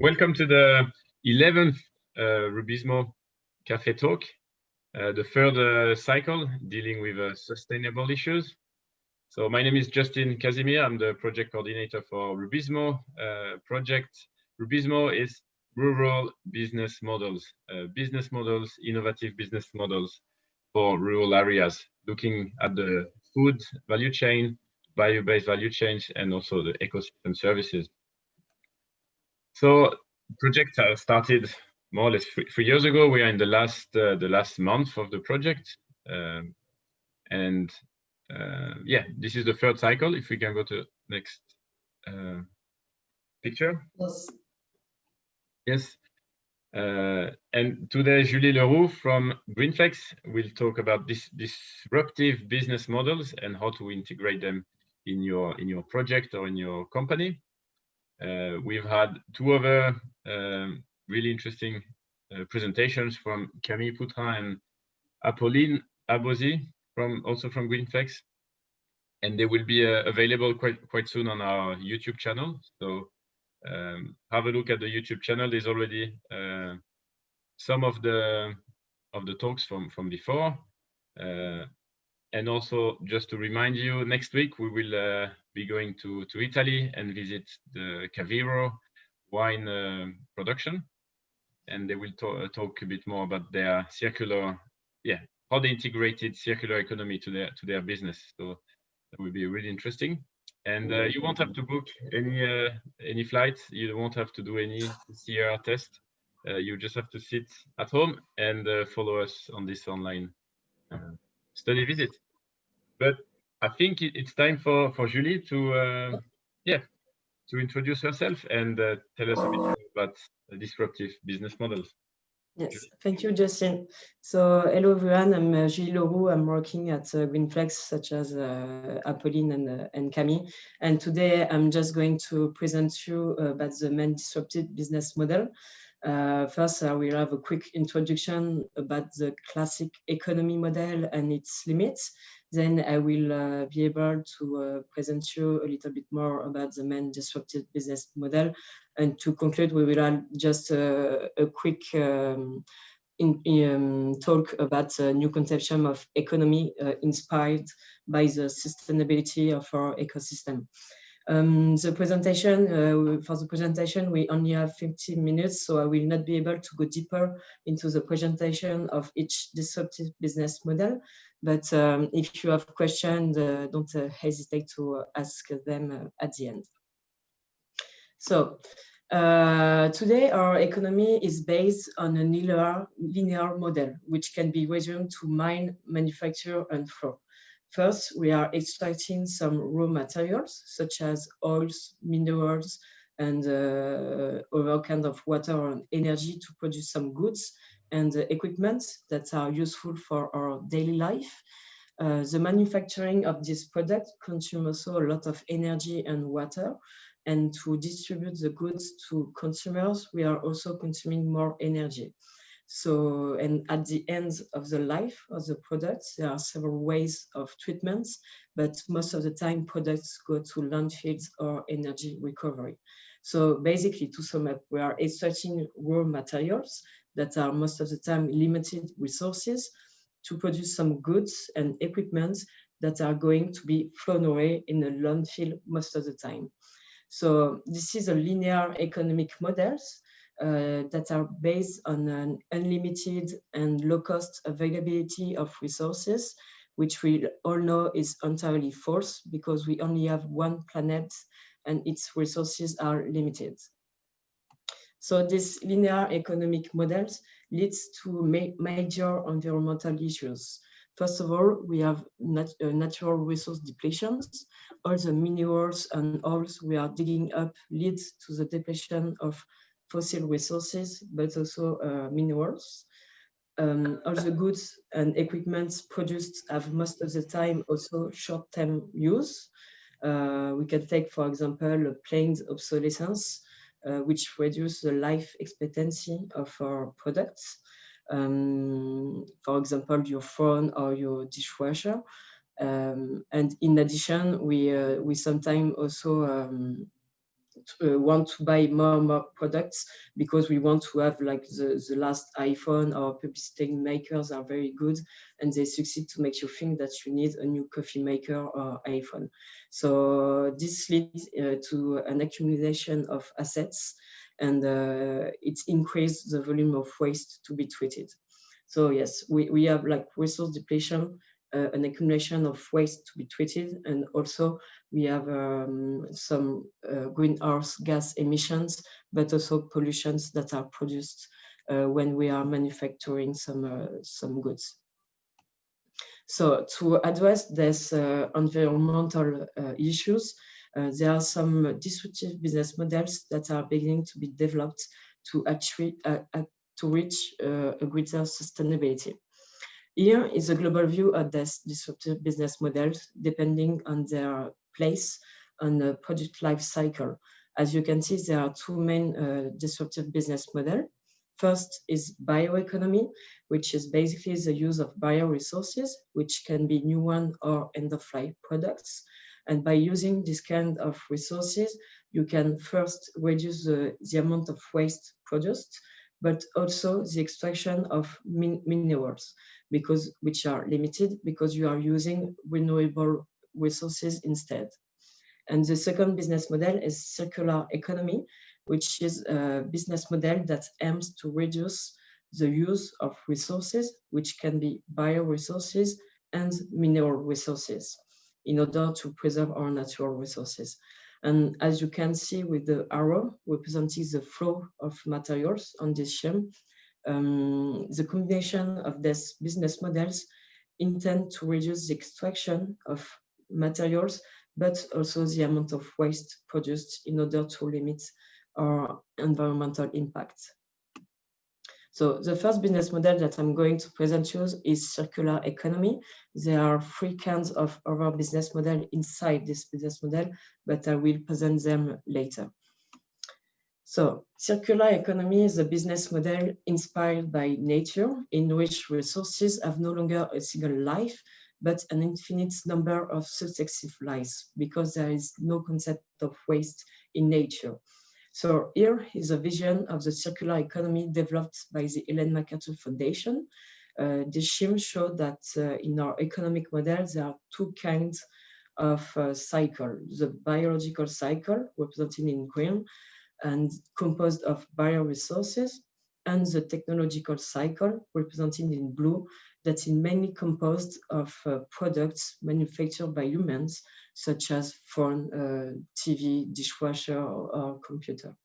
welcome to the 11th uh, Rubizmo Cafe Talk, uh, the third uh, cycle dealing with uh, sustainable issues. So my name is Justin Casimir. I'm the project coordinator for Rubizmo uh, project. Rubizmo is rural business models, uh, business models, innovative business models for rural areas, looking at the food value chain, bio-based value chains, and also the ecosystem services. So project started more or less three, years ago. We are in the last uh, the last month of the project, um, and uh, yeah, this is the third cycle. If we can go to next uh, picture. Yes. Yes. Uh, and today, Julie Leroux from Greenflex will talk about this disruptive business models and how to integrate them in your in your project or in your company. Uh, we've had two other um, really interesting uh, presentations from Camille Poutrin and Apolline Abosi from also from Greenflex, and they will be uh, available quite quite soon on our YouTube channel. So um, have a look at the YouTube channel. There's already uh, some of the of the talks from from before. Uh, and also just to remind you, next week we will uh, be going to, to Italy and visit the Caviro wine uh, production. And they will talk, uh, a bit more about their circular, yeah, how they integrated circular economy to their to their business. So that will be really interesting. And uh, you won't have to book any uh, any flights. You won't have to do any CR test. Uh, you just have to sit at home and follow us on this online study visit. But I think it's time for, for Julie to, uh, yeah, to introduce herself and uh, tell us a bit about disruptive business models. Yes, thank you, Justin. So, hello everyone, I'm uh, Julie Leroux. I'm working at uh, Greenflex, such as uh, Apolline and, uh, and Camille. And today I'm just going to present you about the main disruptive business model. Uh, first, I will have a quick introduction about the classic economy model and its limits. Then I will uh, be able to uh, present you a little bit more about the main disruptive business model. And to conclude, we will have just a, a quick um, in, um, talk about a new conception of economy uh, inspired by the sustainability of our ecosystem. Um, the presentation, uh, for the presentation, we only have 15 minutes, so I will not be able to go deeper into the presentation of each disruptive business model. But um, if you have questions, uh, don't uh, hesitate to ask them uh, at the end. So uh, today, our economy is based on a linear, linear model, which can be resumed to mine, manufacture, and flow. First, we are extracting some raw materials, such as oils, minerals, and uh, other kind of water and energy to produce some goods and uh, equipment that are useful for our daily life. Uh, the manufacturing of this product consumes also a lot of energy and water. And to distribute the goods to consumers, we are also consuming more energy. So, and at the end of the life of the products, there are several ways of treatments, but most of the time products go to landfills or energy recovery. So basically, to sum up, we are extracting raw materials that are most of the time limited resources to produce some goods and equipment that are going to be thrown away in a landfill most of the time. So this is a linear economic models that are based on an unlimited and low cost availability of resources, which we all know is entirely false because we only have one planet and its resources are limited. So this linear economic models leads to ma major environmental issues. First of all, we have nat uh, natural resource depletions. All the minerals and oils we are digging up leads to the depletion of fossil resources, but also uh, minerals. Um, all the goods and equipments produced have most of the time also short-term use. Uh, we can take, for example, planned obsolescence, uh, which reduce the life expectancy of our products. Um, for example, your phone or your dishwasher. Um, and in addition, we, uh, we sometimes also um, uh, want to buy more and more products because we want to have like the, the last iPhone or publicity makers are very good and they succeed to make you think that you need a new coffee maker or iPhone. So this leads uh, to an accumulation of assets and uh, it increased the volume of waste to be treated. So yes, we, we have like resource depletion an accumulation of waste to be treated. And also we have um, some uh, greenhouse gas emissions, but also pollutions that are produced uh, when we are manufacturing some, uh, some goods. So to address these uh, environmental uh, issues, there are some disruptive business models that are beginning to be developed to, actually, to reach a greater sustainability. Here is a global view of this disruptive business models depending on their place on the project life cycle. As you can see, there are two main uh, disruptive business models. First is bioeconomy, which is basically the use of bioresources, which can be new one or end-of-life products. And by using this kind of resources, you can first reduce the, the amount of waste produced, but also the extraction of min minerals because which are limited because you are using renewable resources instead. And the second business model is circular economy, which is a business model that aims to reduce the use of resources, which can be bioresources and mineral resources in order to preserve our natural resources. And as you can see with the arrow representing the flow of materials on this scheme, um, the combination of these business models intend to reduce the extraction of materials, but also the amount of waste produced in order to limit our environmental impact. So the first business model that I'm going to present you is circular economy. There are three kinds of other business model inside this business model, but I will present them later. So circular economy is a business model inspired by nature in which resources have no longer a single life, but an infinite number of successive lives because there is no concept of waste in nature. So here is a vision of the circular economy developed by the Ellen MacArthur Foundation. Uh, the scheme showed that uh, in our economic model, there are two kinds of uh, cycle. The biological cycle, represented in green, and composed of bioresources, and the technological cycle, represented in blue, that's mainly composed of uh, products manufactured by humans, such as phone, uh, TV, dishwasher, or, or, computer.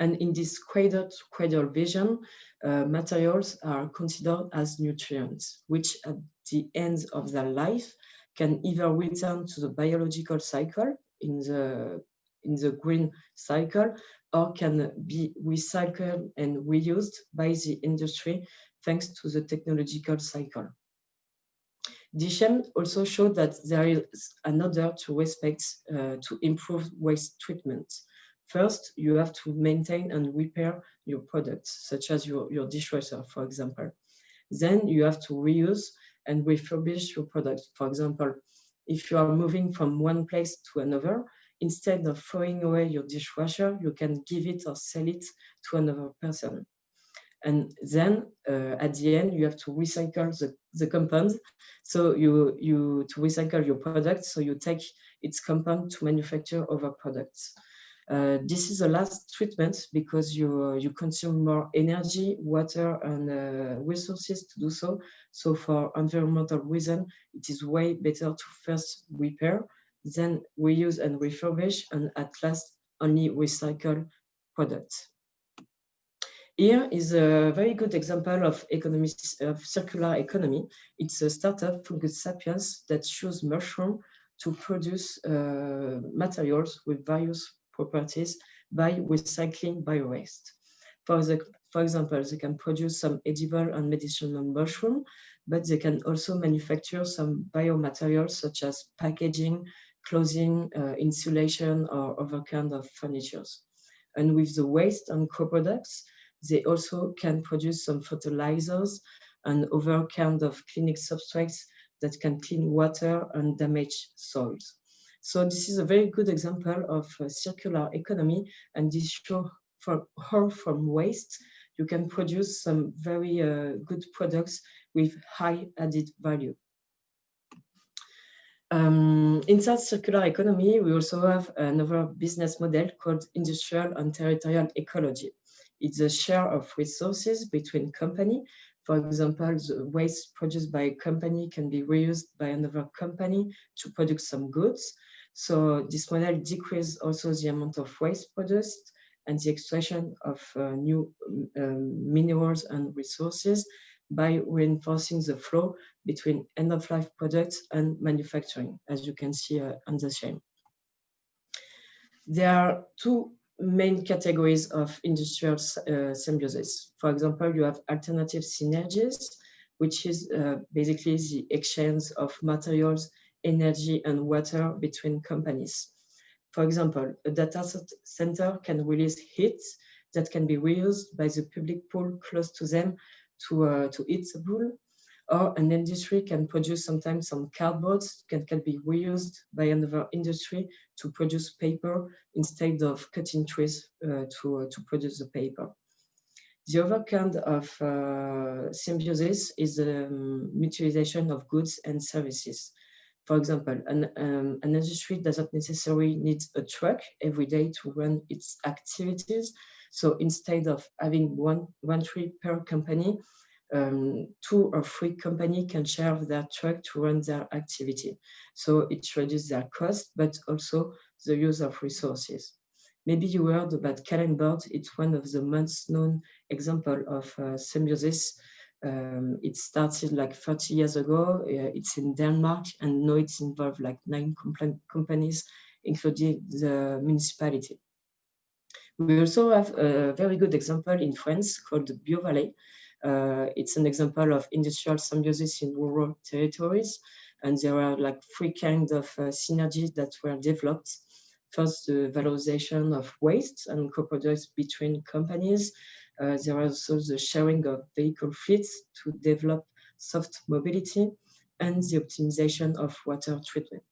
And in this cradle-to-cradle vision, uh, materials are considered as nutrients, which at the end of their life can either return to the biological cycle in the in the green cycle or can be recycled and reused by the industry thanks to the technological cycle. DSHM also showed that there is another to respect uh, to improve waste treatment. First, you have to maintain and repair your products, such as your, your dishwasher, for example. Then you have to reuse and refurbish your products. For example, if you are moving from one place to another, instead of throwing away your dishwasher, you can give it or sell it to another person. And then uh, at the end, you have to recycle the, the compound. So you, you to recycle your product, so you take its compound to manufacture other products. Uh, this is the last treatment because you you consume more energy, water, and uh, resources to do so. So for environmental reason, it is way better to first repair then reuse and refurbish, and at last only recycle products. Here is a very good example of, of circular economy. It's a startup, Fungus Sapiens, that choose mushroom to produce uh, materials with various properties by recycling biowaste. For, for example, they can produce some edible and medicinal mushroom, but they can also manufacture some biomaterials such as packaging, clothing, uh, insulation, or other kind of furnitures. And with the waste and co-products, they also can produce some fertilizers and other kind of clinic substrates that can clean water and damage soils. So this is a very good example of circular economy and this show from how from waste you can produce some very uh, good products with high added value. Um, inside circular economy, we also have another business model called industrial and territorial ecology. It's a share of resources between company. For example, the waste produced by a company can be reused by another company to produce some goods. So this model decreases also the amount of waste produced and the extraction of uh, new um, minerals and resources by reinforcing the flow between end-of-life products and manufacturing, as you can see uh, on the screen. There are two main categories of industrial uh, symbiosis. For example, you have alternative synergies, which is uh, basically the exchange of materials, energy, and water between companies. For example, a data center can release heat that can be reused by the public pool close to them to, uh, to heat the pool. Or an industry can produce sometimes some cardboard can, can be reused by another industry to produce paper instead of cutting trees uh, to, uh, to produce the paper. The other kind of uh, symbiosis is the um, mutualization of goods and services. For example, an, um, an industry doesn't necessarily need a truck every day to run its activities. So instead of having one, one tree per company, um, two or three companies can share their truck to run their activity. So it reduces their cost, but also the use of resources. Maybe you heard about Kalundborg. It's one of the most known example of uh, symbiosis um, it started like 30 years ago. Uh, it's in Denmark, and now it's involved like nine companies, including the municipality. We also have a very good example in France called BioValley. Uh, it's an example of industrial symbiosis in rural territories. And there are like three kinds of uh, synergies that were developed. First, the valorization of waste and co-products between companies. Uh, are also the sharing of vehicle fleets to develop soft mobility and the optimization of water treatment.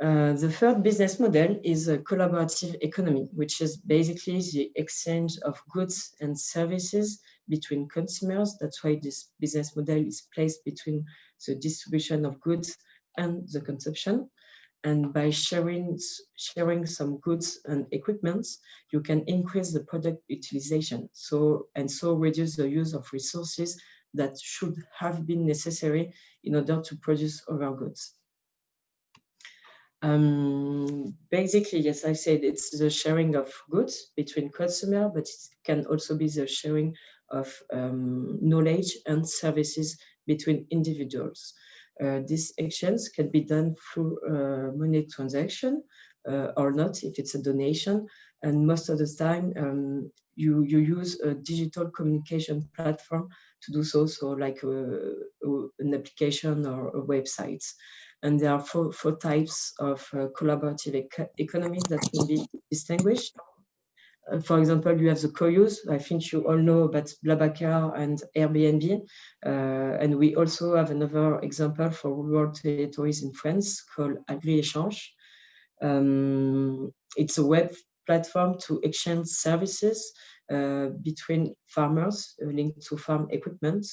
Uh, the third business model is a collaborative economy, which is basically the exchange of goods and services between consumers. That's why this business model is placed between the distribution of goods and the consumption. And by sharing sharing some goods and equipment you can increase the product utilization. So and so reduce the use of resources that should have been necessary in order to produce our goods um, basically yes i said it's the sharing of goods between customer but it can also be the sharing of um, knowledge and services between individuals uh, these actions can be done through uh, money transaction uh, or not if it's a donation. And most of the time, um, you, you use a digital communication platform to do so, so like a, a, an application or a website. And there are four, four types of uh, collaborative ec economies that can be distinguished. Uh, for example, you have the co-use. I think you all know about BlaBlaCar and Airbnb. Uh, and we also have another example for rural territories in France called AgriÉchange. Um, it's a web platform to exchange services uh, between farmers uh, linked to farm equipment.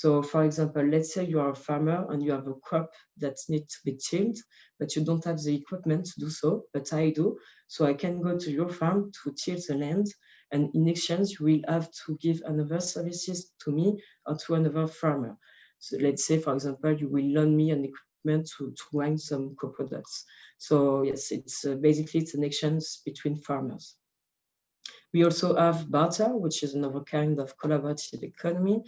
So for example, let's say you are a farmer and you have a crop that needs to be tilled, but you don't have the equipment to do so, but I do. So I can go to your farm to till the land and in exchange, you will have to give another services to me or to another farmer. So let's say, for example, you will loan me an equipment to, to grind some co-products. So yes, it's uh, basically it's an exchange between farmers. We also have barter, which is another kind of collaborative economy.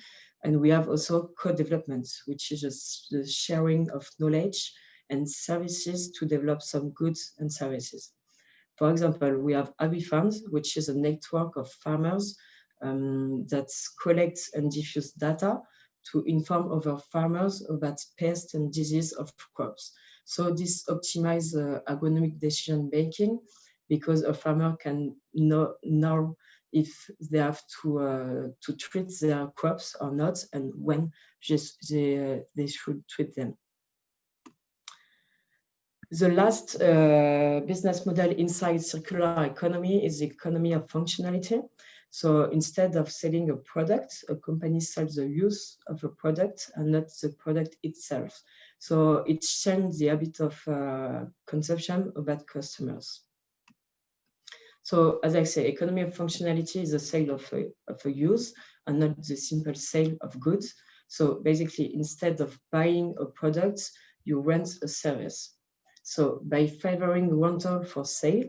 And we have also co-development, which is the sharing of knowledge and services to develop some goods and services. For example, we have AgriFarms, which is a network of farmers um, that collects and diffuse data to inform other farmers about pests and disease of crops. So this optimizes uh, agronomic decision making because a farmer can know, know if they have to uh, to treat their crops or not, and when just they uh, they should treat them. The last uh, business model inside circular economy is the economy of functionality. So instead of selling a product, a company sells the use of a product and not the product itself. So it changes the habit of uh, consumption about customers. So as I say, economy of functionality is the sale of a, of a use and not the simple sale of goods. So basically, instead of buying a product, you rent a service. So by favoring rental for sale,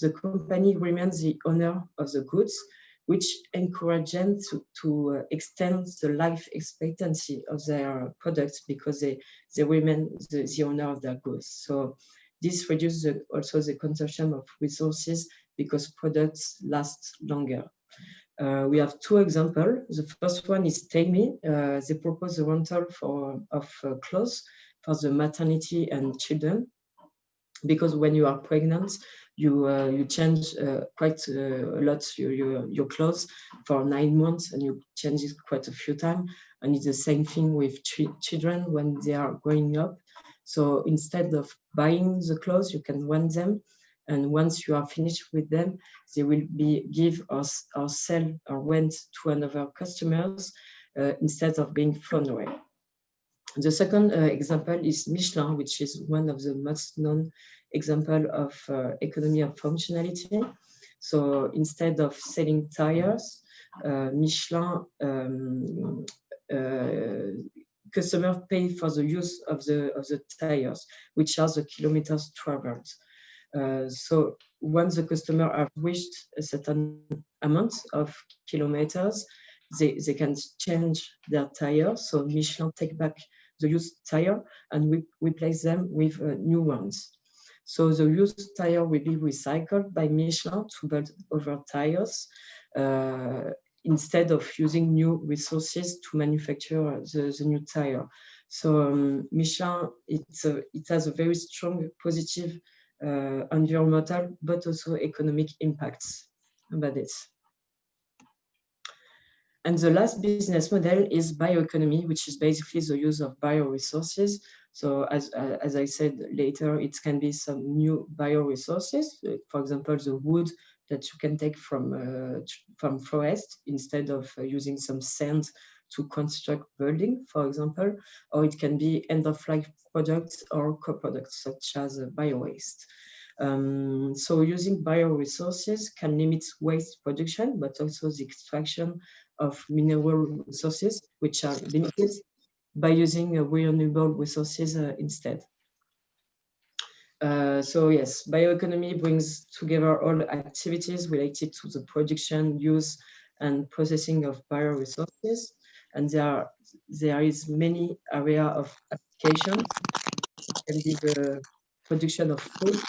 the company remains the owner of the goods which encourage them to, to uh, extend the life expectancy of their products because they, they remain the, the owner of their goods. So this reduces the, also the consumption of resources because products last longer. Uh, we have two examples. The first one is Tale Me. Uh, they propose a rental for, of uh, clothes for the maternity and children because when you are pregnant, you uh, you change uh, quite uh, a lot your, your, your clothes for nine months and you change it quite a few times and it's the same thing with ch children when they are growing up so instead of buying the clothes you can rent them and once you are finished with them they will be give us or, sell or rent to another customers uh, instead of being thrown away the second uh, example is Michelin, which is one of the most known example of uh, economy of functionality. So instead of selling tires, uh, Michelin um, uh, customers pay for the use of the of the tires, which are the kilometers traveled. Uh, so once the customer have reached a certain amount of kilometers, they, they can change their tire. So Michelin take back the used tire and we replace them with uh, new ones. So the used tire will be recycled by Michelin to build other tires uh, instead of using new resources to manufacture the, the new tire. So um, Michelin, it's a, it has a very strong positive environmental but also economic impacts about this. And the last business model is bioeconomy, which is basically the use of bioresources. So as, uh, as I said later, it can be some new bioresources, uh, for example, the wood that you can take from, uh, from forest instead of uh, using some sand to construct building, for example, or it can be end-of-life products or co-products such as uh, bio-waste. Um, so using bioresources can limit waste production, but also the extraction of mineral resources, which are limited by using renewable resources uh, instead. Uh, so yes, bioeconomy brings together all activities related to the production, use, and processing of bioresources. And there, are, there is many area of application. It can be the production of food,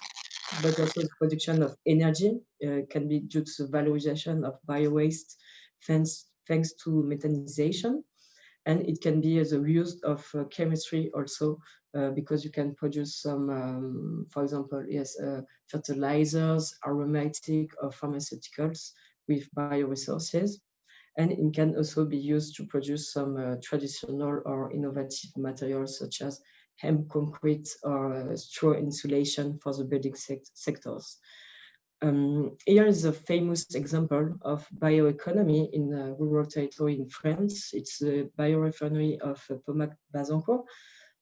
but also the production of energy uh, can be due to valorization of bio-waste thanks, thanks to methanization and it can be as a use of uh, chemistry also uh, because you can produce some, um, for example, yes, uh, fertilizers, aromatic or pharmaceuticals with bioresources. And it can also be used to produce some uh, traditional or innovative materials such as hemp concrete or uh, straw insulation for the building sectors. Um, here is a famous example of bioeconomy in a rural territory in France. It's the biorefinery of uh, Pomacle-Bazancourt.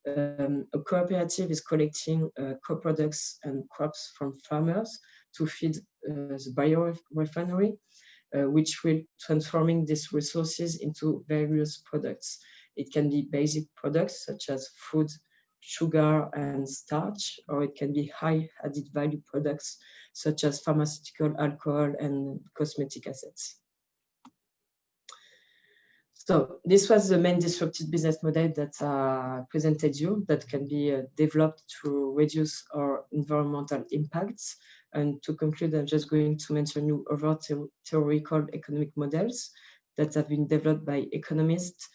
Um, a cooperative is collecting uh, co-products and crops from farmers to feed uh, the biorefinery, uh, which will transforming these resources into various products. It can be basic products such as food, sugar and starch, or it can be high added value products such as pharmaceutical, alcohol, and cosmetic assets. So this was the main disruptive business model that uh, presented you that can be uh, developed to reduce our environmental impacts. And to conclude, I'm just going to mention you other theoretical economic models that have been developed by economists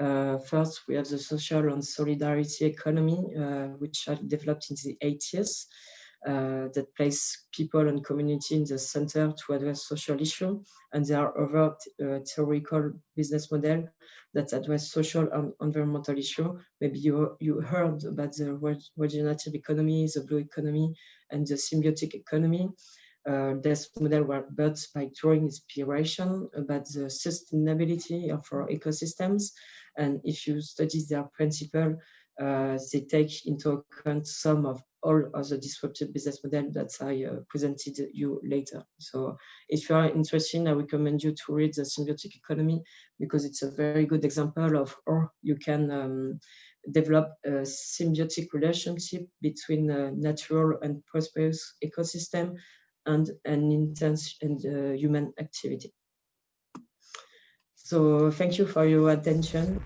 uh, first, we have the social and solidarity economy, uh, which are developed in the 80s. Uh, that place people and community in the center to address social issues. And there are other uh, theoretical business model that address social and environmental issue. Maybe you, you heard about the regenerative economy, the blue economy, and the symbiotic economy. Uh, this model were built by drawing inspiration about the sustainability of our ecosystems. And if you study their principle, they take into account some of all of the disruptive business model that I uh, presented you later. So if you are interested, I recommend you to read the symbiotic economy because it's a very good example of how you can um, develop a symbiotic relationship between a natural and prosperous ecosystem and an intense and uh, human activity. So thank you for your attention.